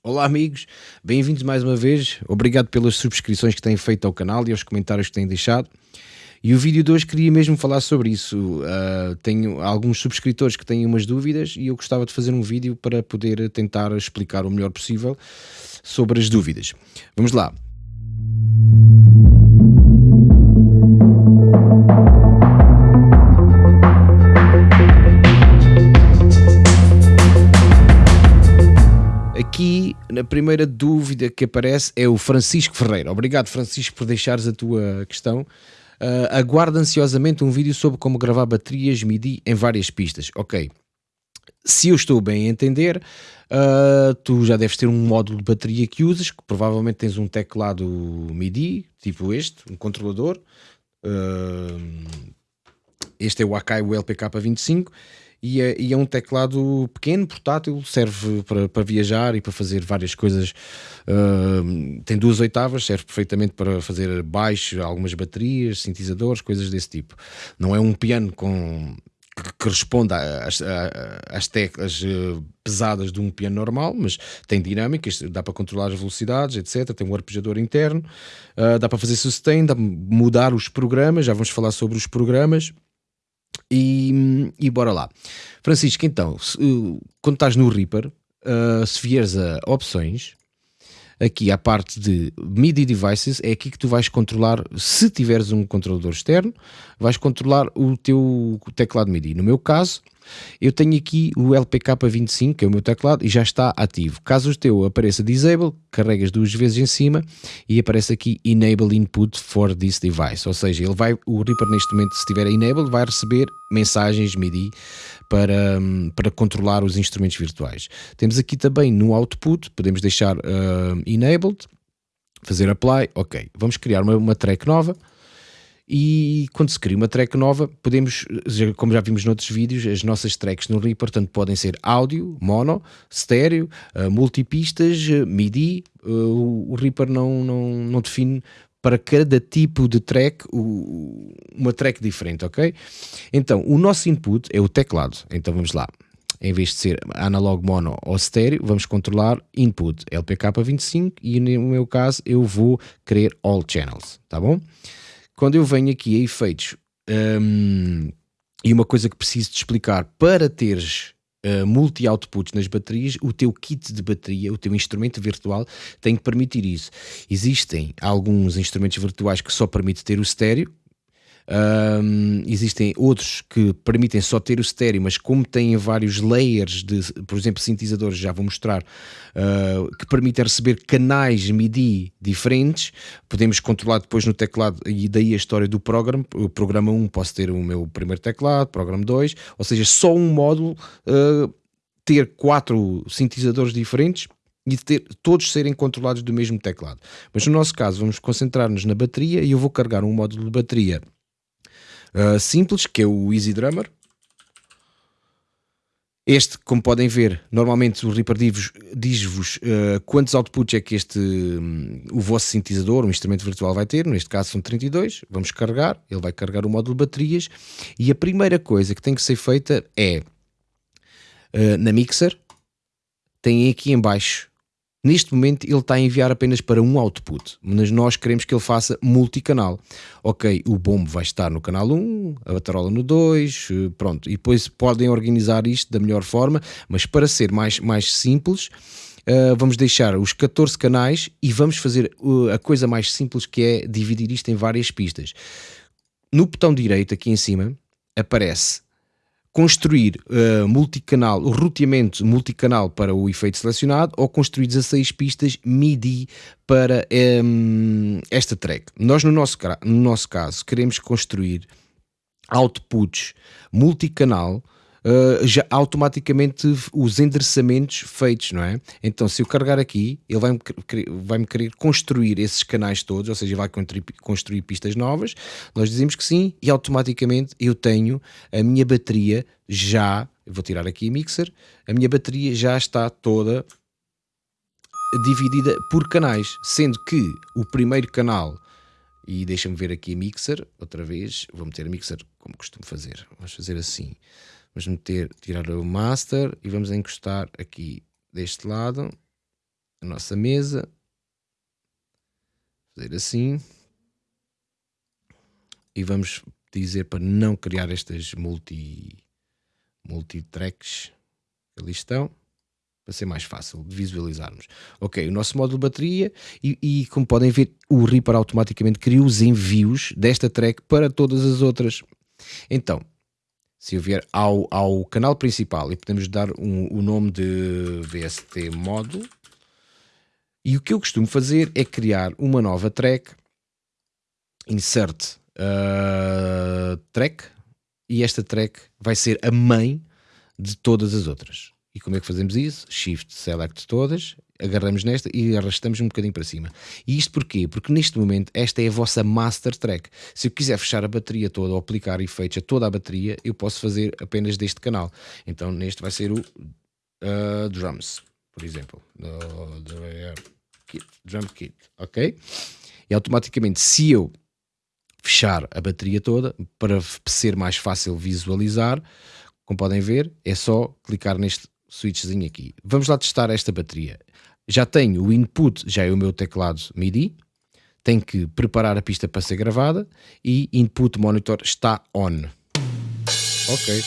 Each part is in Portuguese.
Olá amigos, bem-vindos mais uma vez, obrigado pelas subscrições que têm feito ao canal e aos comentários que têm deixado. E o vídeo de hoje queria mesmo falar sobre isso. Uh, tenho alguns subscritores que têm umas dúvidas e eu gostava de fazer um vídeo para poder tentar explicar o melhor possível sobre as dúvidas. Vamos lá. Aqui, na primeira dúvida que aparece é o Francisco Ferreira. Obrigado, Francisco, por deixares a tua questão. Uh, aguarda ansiosamente um vídeo sobre como gravar baterias MIDI em várias pistas. Ok. Se eu estou bem a entender, uh, tu já deves ter um módulo de bateria que usas, que provavelmente tens um teclado MIDI, tipo este, um controlador. Uh, este é o Akai o LPK25 e é, e é, um teclado pequeno, portátil, serve para, para viajar e para fazer várias coisas. Uh, tem duas oitavas, serve perfeitamente para fazer baixo, algumas baterias, sintetizadores, coisas desse tipo. Não é um piano com que responda às, às teclas uh, pesadas de um piano normal, mas tem dinâmicas, dá para controlar as velocidades, etc. Tem um arpejador interno, uh, dá para fazer sustain, dá para mudar os programas, já vamos falar sobre os programas. E, e bora lá. Francisco, então, se, quando estás no Reaper, uh, se vieres a opções, aqui à parte de MIDI devices, é aqui que tu vais controlar, se tiveres um controlador externo, vais controlar o teu teclado MIDI. No meu caso, eu tenho aqui o LPK25, que é o meu teclado, e já está ativo. Caso o teu apareça Disable, carregas duas vezes em cima e aparece aqui Enable Input for this device. Ou seja, ele vai, o Reaper neste momento, se estiver Enable, vai receber mensagens MIDI para, para controlar os instrumentos virtuais. Temos aqui também no Output, podemos deixar uh, Enabled, fazer Apply, ok. Vamos criar uma, uma track nova e quando se cria uma track nova, podemos, como já vimos noutros vídeos, as nossas tracks no Reaper, portanto, podem ser áudio, mono, estéreo, uh, multipistas, uh, MIDI, uh, o Reaper não, não, não define para cada tipo de track uma track diferente, ok? Então, o nosso input é o teclado, então vamos lá. Em vez de ser analog mono ou estéreo, vamos controlar input LPK25 e no meu caso eu vou querer all channels, tá bom? Quando eu venho aqui a efeitos, um, e uma coisa que preciso te explicar, para teres uh, multi-outputs nas baterias, o teu kit de bateria, o teu instrumento virtual, tem que permitir isso. Existem alguns instrumentos virtuais que só permitem ter o estéreo, um, existem outros que permitem só ter o estéreo, mas como têm vários layers de, por exemplo, sintetizadores, já vou mostrar, uh, que permitem receber canais MIDI diferentes, podemos controlar depois no teclado, e daí a história do programa. O programa 1 posso ter o meu primeiro teclado, programa 2, ou seja, só um módulo uh, ter quatro sintetizadores diferentes e ter, todos serem controlados do mesmo teclado. Mas no nosso caso, vamos concentrar-nos na bateria e eu vou carregar um módulo de bateria uh, simples, que é o Easy Drummer. Este, como podem ver, normalmente o Reaper diz-vos uh, quantos outputs é que este, um, o vosso sintetizador, um instrumento virtual vai ter, neste caso são 32, vamos carregar, ele vai carregar o módulo de baterias. E a primeira coisa que tem que ser feita é, uh, na mixer, tem aqui em baixo Neste momento ele está a enviar apenas para um output, mas nós queremos que ele faça multicanal. Ok, o bombo vai estar no canal 1, a batarola no 2, eh, pronto. E depois podem organizar isto da melhor forma, mas para ser mais, mais simples, uh, vamos deixar os 14 canais e vamos fazer uh, a coisa mais simples que é dividir isto em várias pistas. No botão direito aqui em cima aparece construir uh, multicanal, o roteamento multicanal para o efeito selecionado ou construir 16 pistas MIDI para um, esta track. Nós, no nosso, no nosso caso, queremos construir outputs multicanal Uh, já automaticamente os endereçamentos feitos, não é? Então, se eu carregar aqui, ele vai-me vai -me querer construir esses canais todos, ou seja, vai construir, construir pistas novas. Nós dizemos que sim, e automaticamente eu tenho a minha bateria já. vou tirar aqui a mixer, a minha bateria já está toda dividida por canais, sendo que o primeiro canal e deixa-me ver aqui a mixer, outra vez, vou meter a mixer como costumo fazer, vamos fazer assim, Vamos meter, tirar o master e vamos encostar aqui deste lado. a nossa mesa, fazer assim, e vamos dizer para não criar estas multi, multi-tracks que ali estão, para ser mais fácil de visualizarmos. Ok, o nosso módulo bateria e, e como podem ver, o Reaper automaticamente cria os envios desta track para todas as outras. Então, se eu vier ao, ao canal principal e podemos dar um, o nome de VST módulo, e o que eu costumo fazer é criar uma nova track, insert uh, track, e esta track vai ser a mãe de todas as outras. E como é que fazemos isso? Shift, Select todas, agarramos nesta e arrastamos um bocadinho para cima. E isto porquê? Porque neste momento esta é a vossa master track. Se eu quiser fechar a bateria toda ou aplicar efeitos a toda a bateria, eu posso fazer apenas deste canal. Então neste vai ser o uh, Drums, por exemplo. Kit, drum Kit, ok? E automaticamente se eu fechar a bateria toda, para ser mais fácil visualizar, como podem ver, é só clicar neste switchzinho aqui. Vamos lá testar esta bateria. Já tenho o input, já é o meu teclado MIDI, tenho que preparar a pista para ser gravada e input monitor está on. Ok.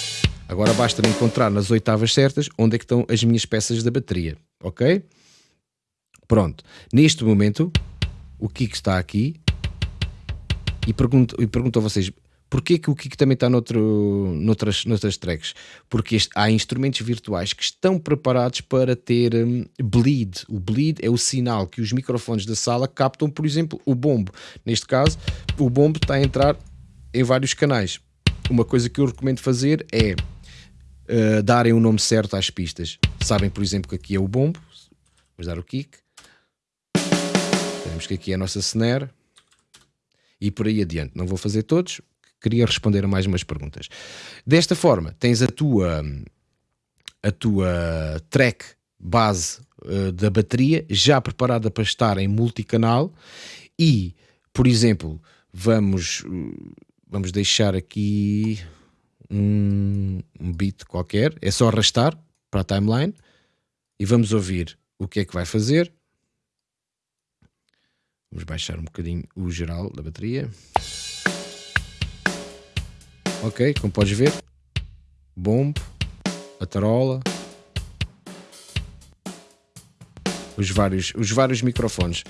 Agora basta-me encontrar nas oitavas certas onde é que estão as minhas peças da bateria. Ok? Pronto. Neste momento, o Kiko está aqui e pergunto, e pergunto a vocês, Porquê que o Kiko também está noutro, noutras, noutras tracks? Porque este, há instrumentos virtuais que estão preparados para ter um, bleed. O bleed é o sinal que os microfones da sala captam, por exemplo, o bombo. Neste caso, o bombo está a entrar em vários canais. Uma coisa que eu recomendo fazer é uh, darem o nome certo às pistas. Sabem, por exemplo, que aqui é o bombo. Vamos dar o kick. Sabemos que aqui é a nossa snare. E por aí adiante. Não vou fazer todos, queria responder a mais umas perguntas. Desta forma, tens a tua, a tua track base uh, da bateria já preparada para estar em multicanal e, por exemplo, vamos, vamos deixar aqui um, um beat qualquer, é só arrastar para a timeline e vamos ouvir o que é que vai fazer. Vamos baixar um bocadinho o geral da bateria ok? Como podes ver, bombo, a tarola, os vários, os vários microfones.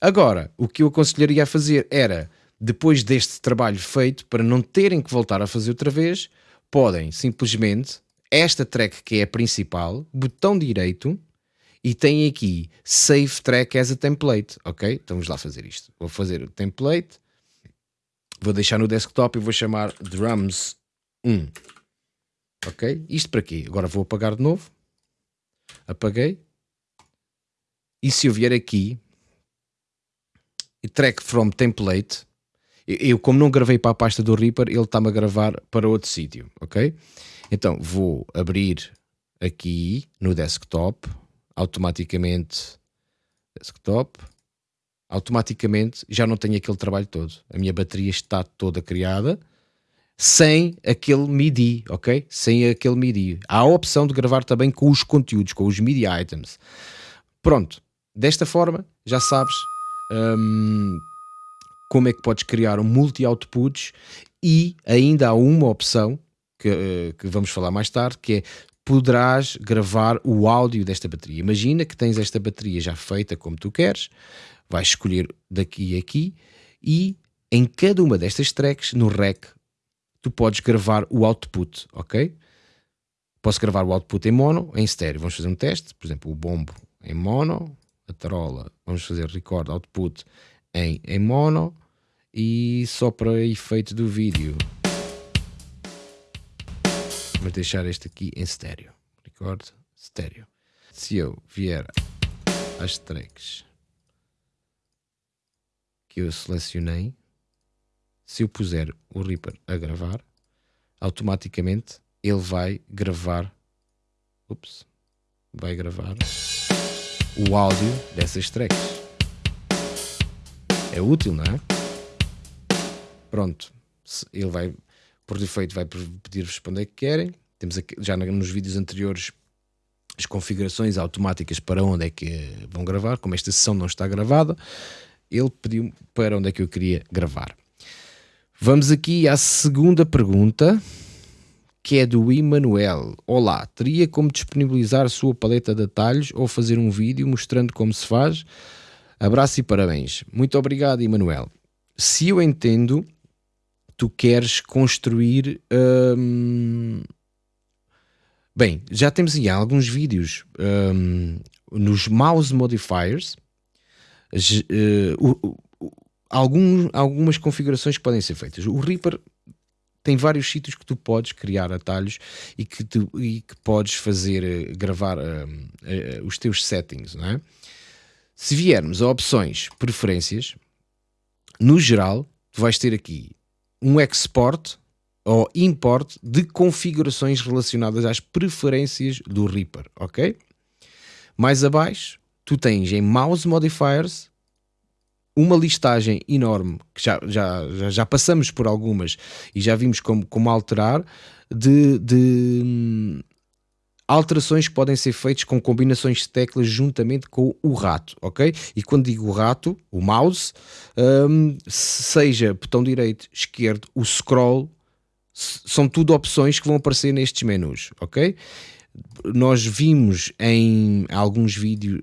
Agora, o que eu aconselharia a fazer era, depois deste trabalho feito, para não terem que voltar a fazer outra vez, podem simplesmente, esta track que é a principal, botão direito, e tem aqui Save Track as a Template, ok? Então vamos lá fazer isto. Vou fazer o template, Vou deixar no desktop e vou chamar drums 1. Ok? Isto para quê? Agora vou apagar de novo. Apaguei. E se eu vier aqui e track from template, eu como não gravei para a pasta do Reaper, ele está-me a gravar para outro sítio, ok? Então vou abrir aqui no desktop, automaticamente desktop, automaticamente já não tenho aquele trabalho todo. A minha bateria está toda criada sem aquele MIDI, ok? Sem aquele MIDI. Há a opção de gravar também com os conteúdos, com os MIDI items. Pronto, desta forma já sabes hum, como é que podes criar um multi-outputs e ainda há uma opção que, uh, que vamos falar mais tarde, que é poderás gravar o áudio desta bateria. Imagina que tens esta bateria já feita como tu queres, vais escolher daqui a aqui e em cada uma destas tracks, no rec, tu podes gravar o output, ok? Posso gravar o output em mono, em estéreo. Vamos fazer um teste, por exemplo, o bombo em mono, a tarola, vamos fazer record output em, em mono e só para efeito do vídeo. Vamos deixar este aqui em estéreo. Record estéreo. Se eu vier às tracks que eu selecionei, se eu puser o Reaper a gravar, automaticamente ele vai gravar, ups, vai gravar o áudio dessas tracks. É útil, não é? Pronto, ele vai, por defeito, vai pedir-vos para onde é que querem. Temos aqui, já nos vídeos anteriores as configurações automáticas para onde é que vão gravar, como esta sessão não está gravada, ele pediu para onde é que eu queria gravar. Vamos aqui à segunda pergunta, que é do Emanuel. Olá, teria como disponibilizar sua paleta de atalhos ou fazer um vídeo mostrando como se faz? Abraço e parabéns. Muito obrigado, Emanuel. Se eu entendo, tu queres construir. Hum... Bem, já temos aí alguns vídeos hum, nos mouse modifiers. Uh, uh, algum, algumas configurações que podem ser feitas. O Reaper tem vários sítios que tu podes criar atalhos e que, tu, e que podes fazer, uh, gravar os teus settings, não é? Se viermos a opções, preferências, no geral, tu vais ter aqui um export ou import de configurações relacionadas às preferências do Reaper, ok? Mais abaixo, tu tens em Mouse Modifiers uma listagem enorme, que já, já, já, já passamos por algumas e já vimos como, como alterar, de, de alterações que podem ser feitas com combinações de teclas juntamente com o rato, ok? E quando digo rato, o mouse, um, seja botão direito, esquerdo, o scroll, são tudo opções que vão aparecer nestes menus, ok? Nós vimos em alguns vídeos,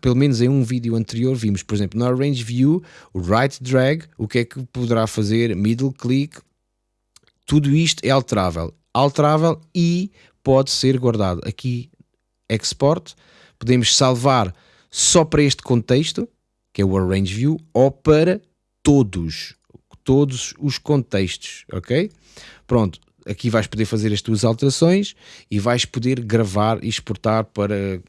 pelo menos em um vídeo anterior, vimos, por exemplo, no Arrange View, o Right Drag, o que é que poderá fazer, Middle Click, tudo isto é alterável. Alterável e pode ser guardado. Aqui, Export, podemos salvar só para este contexto, que é o Arrange View, ou para todos, todos os contextos, ok? Pronto, aqui vais poder fazer as tuas alterações e vais poder gravar e exportar para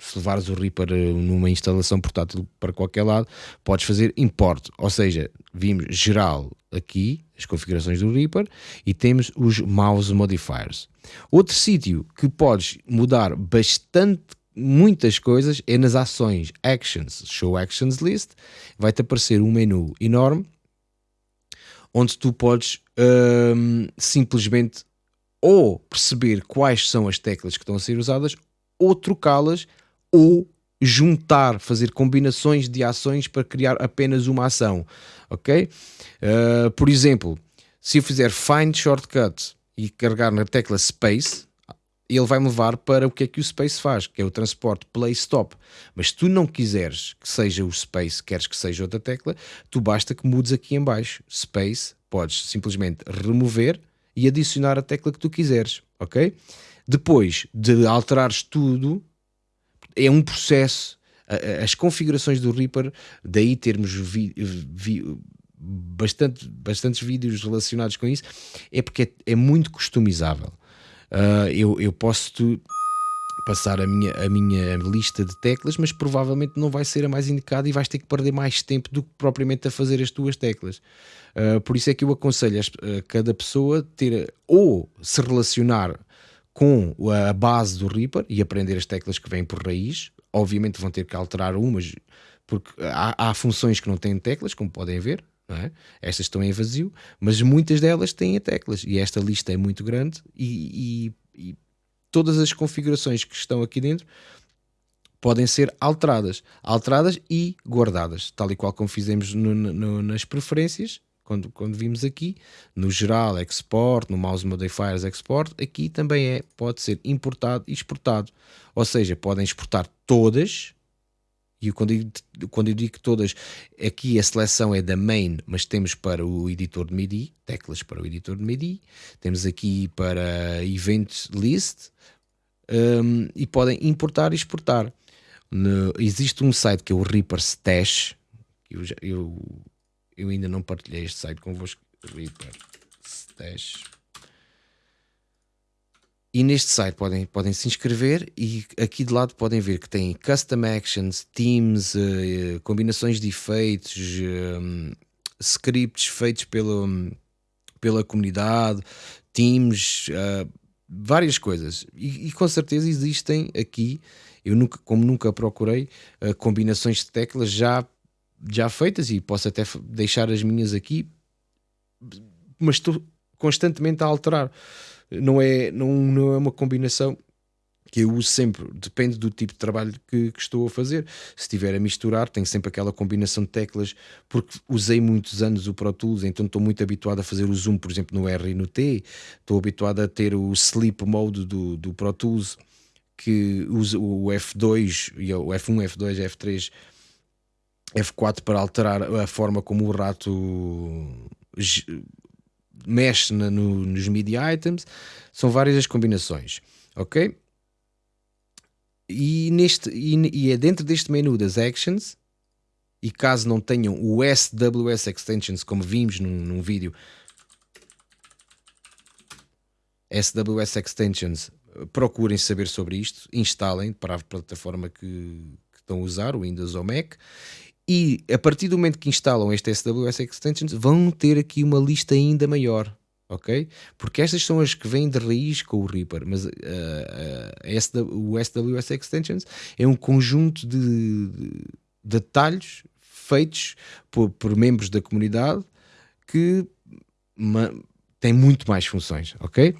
se levares o Reaper eh, numa instalação portátil para qualquer lado, podes fazer import, ou seja, vimos geral aqui, as configurações do Reaper, e temos os mouse modifiers. Outro sítio que podes mudar bastante muitas coisas é nas ações. Actions, Show Actions List, vai-te aparecer um menu enorme onde tu podes hum, simplesmente ou perceber quais são as teclas que estão a ser usadas ou trocá-las ou juntar, fazer combinações de ações para criar apenas uma ação, ok? Uh, por exemplo, se eu fizer Find Shortcut e carregar na tecla Space, ele vai me levar para o que é que o Space faz, que é o transporte Play Stop. Mas se tu não quiseres que seja o Space, queres que seja outra tecla, tu basta que mudes aqui em baixo, Space, podes simplesmente remover e adicionar a tecla que tu quiseres, ok? Depois de alterares tudo, é um processo. As configurações do Reaper, daí termos vi, vi, bastante, bastantes vídeos relacionados com isso, é porque é, é muito customizável. Uh, eu, eu posso passar a minha, a minha lista de teclas, mas provavelmente não vai ser a mais indicada e vais ter que perder mais tempo do que propriamente a fazer as tuas teclas. Uh, por isso é que eu aconselho a, a cada pessoa ter ou se relacionar com a base do Reaper e aprender as teclas que vêm por raiz. Obviamente vão ter que alterar umas, porque há, há funções que não têm teclas, como podem ver. É? Estas estão em vazio, mas muitas delas têm teclas e esta lista é muito grande e, e, e todas as configurações que estão aqui dentro podem ser alteradas, alteradas e guardadas, tal e qual como fizemos no, no, nas preferências quando, quando vimos aqui, no geral export, no mouse modifiers export, aqui também é, pode ser importado e exportado. Ou seja, podem exportar todas, e quando eu, quando eu digo todas, aqui a seleção é da main, mas temos para o editor de MIDI, teclas para o editor de MIDI, temos aqui para event list, um, e podem importar e exportar. No, existe um site que é o Reaper Stash, eu, já, eu eu ainda não partilhei este site convosco. Reaper Stash. E neste site podem, podem se inscrever e aqui de lado podem ver que tem custom actions, themes, uh, combinações de efeitos, um, scripts feitos pelo, pela comunidade, teams, várias coisas. E, e, com certeza existem aqui, eu nunca, como nunca procurei, combinações de teclas já já feitas e posso até deixar as minhas aqui, mas estou constantemente a alterar. Não é, não, não é uma combinação que eu uso sempre, depende do tipo de trabalho que, que, estou a fazer. Se estiver a misturar, tenho sempre aquela combinação de teclas, porque usei muitos anos o Pro Tools, então estou muito habituado a fazer o zoom, por exemplo, no R e no T, estou habituado a ter o sleep mode do, do Pro Tools, que usa o F2, o F1, F2, F3, F4 para alterar a forma como o rato mexe na, no, nos MIDI items. São várias as combinações, ok? E, neste, e, e é dentro deste menu das actions, e caso não tenham o SWS Extensions, como vimos num, num vídeo, SWS Extensions, procurem saber sobre isto, instalem para a plataforma que, que estão a usar, o Windows ou Mac, e a partir do momento que instalam este SWS Extensions, vão ter aqui uma lista ainda maior ok? Porque estas são as que vêm de raiz com o Reaper, mas uh, uh, o SWS Extensions é um conjunto de, de detalhes feitos por, por, membros da comunidade que tem muito mais funções, ok?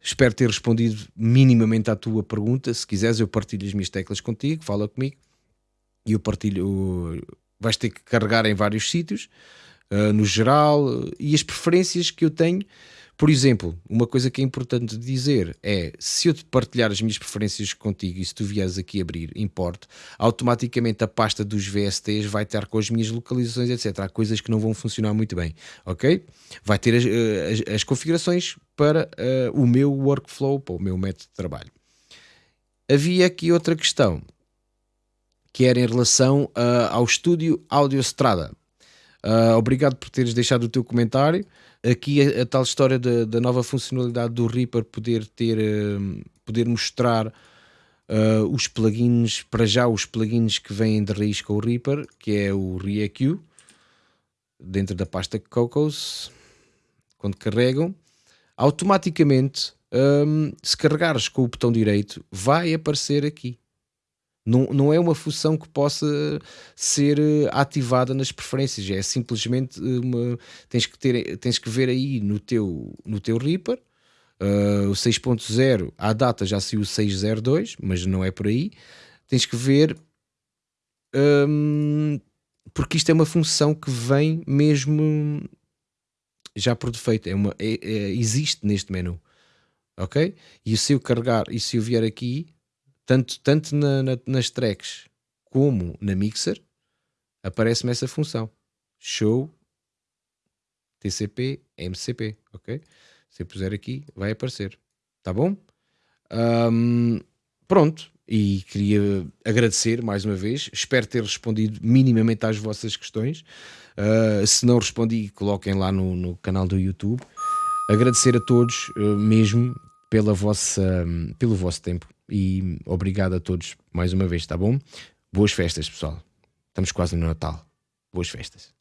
Espero ter respondido minimamente à tua pergunta. Se quiseres, eu partilho as minhas teclas contigo, fala comigo e eu partilho. Vais ter que carregar em vários sítios uh, no geral, e as preferências que eu tenho. Por exemplo, uma coisa que é importante dizer é: se eu te partilhar as minhas preferências contigo e se tu vieres aqui abrir import, automaticamente a pasta dos VSTs vai estar com as minhas localizações, etc. Há coisas que não vão funcionar muito bem, ok? Vai ter as, as, as configurações para uh, o meu workflow, para o meu método de trabalho. Havia aqui outra questão que era em relação uh, ao estúdio Audio Strada. Uh, obrigado por teres deixado o teu comentário. Aqui a, a tal história da, da, nova funcionalidade do Reaper poder ter, uh, poder mostrar os plugins, para já os plugins que vêm de raiz com o Reaper, que é o ReaQ, dentro da pasta Cocos, quando carregam, automaticamente, um, se carregares com o botão direito, vai aparecer aqui. Não, não é uma função que possa ser eh, ativada nas preferências, é simplesmente eh, uma. Tens que, ter, tens que ver aí no teu, no teu Reaper. Uh, o 6.0, à data já saiu o 602, mas não é por aí. Tens que ver. Um, porque isto é uma função que vem mesmo já por defeito, é uma, é, é, existe neste menu, ok? E se eu carregar, e se eu vier aqui, tanto, tanto na, na, nas tracks como na mixer, aparece-me essa função. Show TCP MCP, ok? Se eu puser aqui, vai aparecer. Tá bom? Um, pronto. E queria agradecer mais uma vez. Espero ter respondido minimamente às vossas questões. Uh, se não respondi, coloquem lá no, no canal do YouTube. Agradecer a todos uh, mesmo pela vossa, pelo vosso tempo e obrigado a todos mais uma vez, tá bom? Boas festas, pessoal. Estamos quase no Natal. Boas festas.